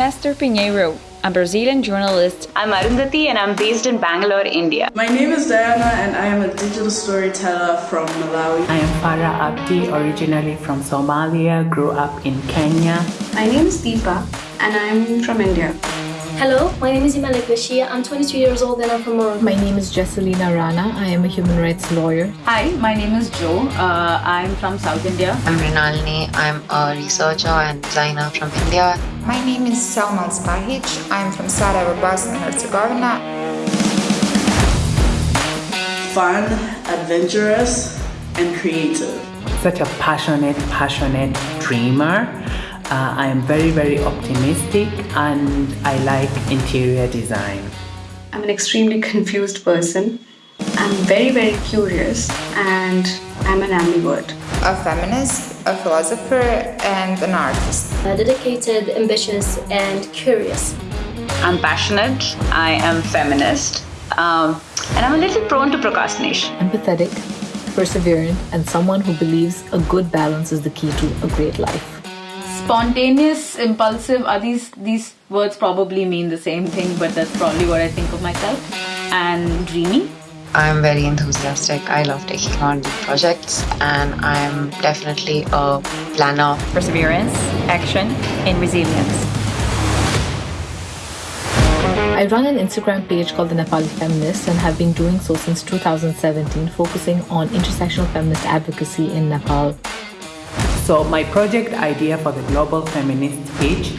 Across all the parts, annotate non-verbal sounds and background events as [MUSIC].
I'm Esther Pinheiro. I'm Brazilian journalist. I'm Arundhati and I'm based in Bangalore, India. My name is Diana and I am a digital storyteller from Malawi. I am Farah Abdi, originally from Somalia, grew up in Kenya. My name is Deepa and I'm from India. Hello, my name is Imelek Bashir. I'm 22 years old and I'm from Morocco. My name is Jesselina Rana. I am a human rights lawyer. Hi, my name is Joe. Uh, I'm from South India. I'm Rinalini. I'm a researcher and designer from India. My name is Salma Spahic. I'm from Sarajevo, Bosnia and Herzegovina. Fun, adventurous, and creative. Such a passionate, passionate dreamer. Uh, I am very, very optimistic and I like interior design. I'm an extremely confused person. I'm very, very curious and I'm an ambivert. A feminist, a philosopher, and an artist. Uh, dedicated, ambitious, and curious. I'm passionate, I am feminist, um, and I'm a little prone to procrastination. Empathetic, perseverant, and someone who believes a good balance is the key to a great life spontaneous impulsive are these these words probably mean the same thing but that's probably what i think of myself. And dreamy? I'm very enthusiastic. I love taking on new projects and i'm definitely a planner. Perseverance action and resilience. I run an Instagram page called The Nepali Feminist and have been doing so since 2017, focusing on intersectional feminist advocacy in Nepal. So my project idea for the Global Feminist page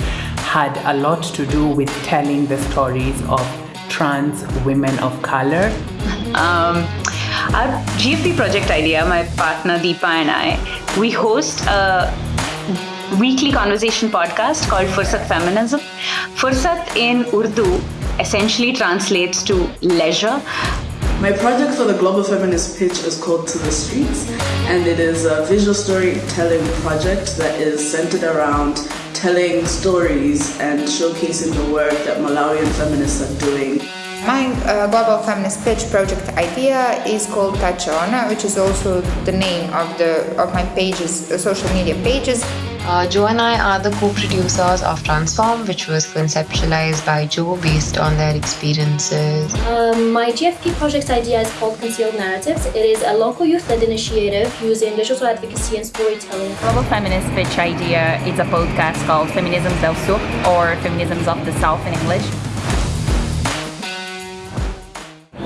had a lot to do with telling the stories of trans women of color. Um, our GFP project idea, my partner Deepa and I, we host a weekly conversation podcast called Fursat Feminism. Fursat in Urdu essentially translates to leisure my project for the Global Feminist Pitch is called To the Streets, and it is a visual storytelling project that is centered around telling stories and showcasing the work that Malawian feminists are doing. My uh, Global Feminist Pitch project idea is called Pachona, which is also the name of the of my pages, uh, social media pages. Uh, Jo and I are the co-producers of Transform, which was conceptualized by Jo based on their experiences. Um, my GFP project idea is called Concealed Narratives. It is a local youth-led initiative using digital advocacy and storytelling. Global Feminist Pitch idea is a podcast called Feminisms del Sur, or Feminisms of the South in English.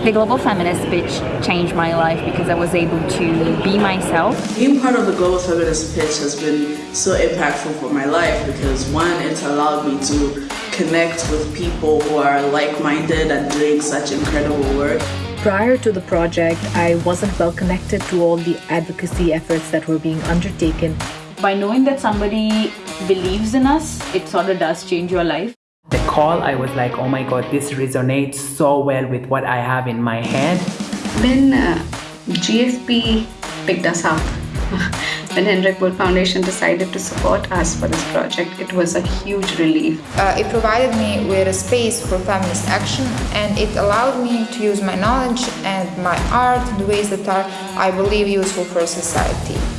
The Global Feminist Pitch changed my life because I was able to be myself. Being part of the Global Feminist Pitch has been so impactful for my life because one, it's allowed me to connect with people who are like-minded and doing such incredible work. Prior to the project, I wasn't well connected to all the advocacy efforts that were being undertaken. By knowing that somebody believes in us, it sort of does change your life. The call, I was like, oh my god, this resonates so well with what I have in my head. Then uh, GFP picked us up. [LAUGHS] when Hendrik Wood Foundation decided to support us for this project, it was a huge relief. Uh, it provided me with a space for feminist action and it allowed me to use my knowledge and my art in ways that are, I believe, useful for society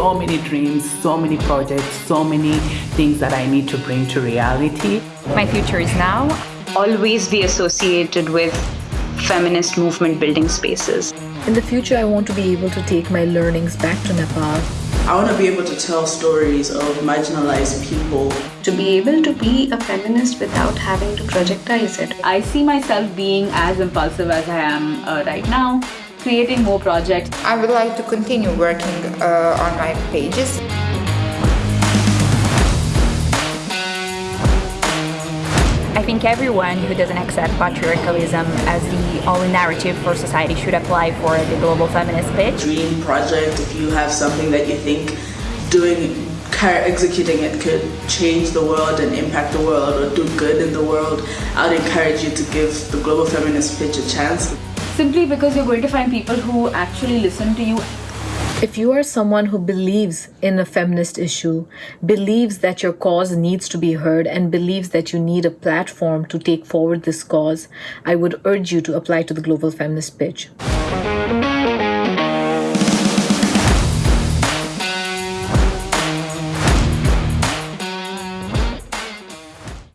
so many dreams, so many projects, so many things that I need to bring to reality. My future is now. Always be associated with feminist movement building spaces. In the future, I want to be able to take my learnings back to Nepal. I want to be able to tell stories of marginalized people. To be able to be a feminist without having to projectize it. I see myself being as impulsive as I am uh, right now creating more projects. I would like to continue working uh, on my pages. I think everyone who doesn't accept patriarchalism as the only narrative for society should apply for the global feminist pitch. Dream project, if you have something that you think doing executing it could change the world and impact the world or do good in the world, I would encourage you to give the Global Feminist Pitch a chance simply because you're going to find people who actually listen to you. If you are someone who believes in a feminist issue, believes that your cause needs to be heard, and believes that you need a platform to take forward this cause, I would urge you to apply to the Global Feminist Pitch.